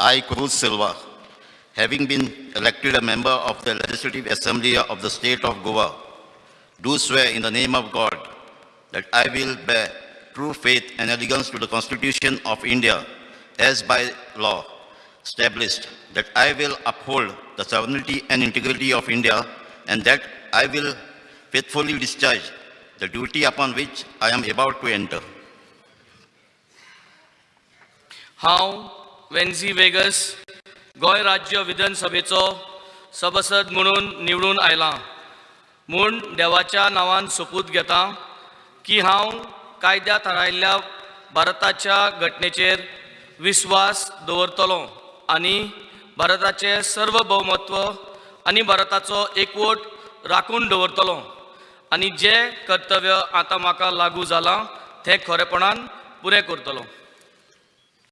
I, Cruz Silva, having been elected a member of the Legislative Assembly of the State of Goa, do swear in the name of God that I will bear true faith and allegiance to the Constitution of India as by law established, that I will uphold the sovereignty and integrity of India, and that I will faithfully discharge the duty upon which I am about to enter. हांव वेन्झी vagus Goa राज्य विधानसभेचो सभासद म्हणून निवडून आयलां. म्हूण देवाच्या नांवान सोपूत घेतां की हांव कायद्या थारायल्ल्या भारताच्या घटनेचेर विस्वास दवरतलों आनी भारताचें सर्वभौमत्व आनी भारताचो एकवट राखून दवरतलों. आनी जें कर्तव्य आतां म्हाका लागू जालां तें खरेपणान पुरें करतलों.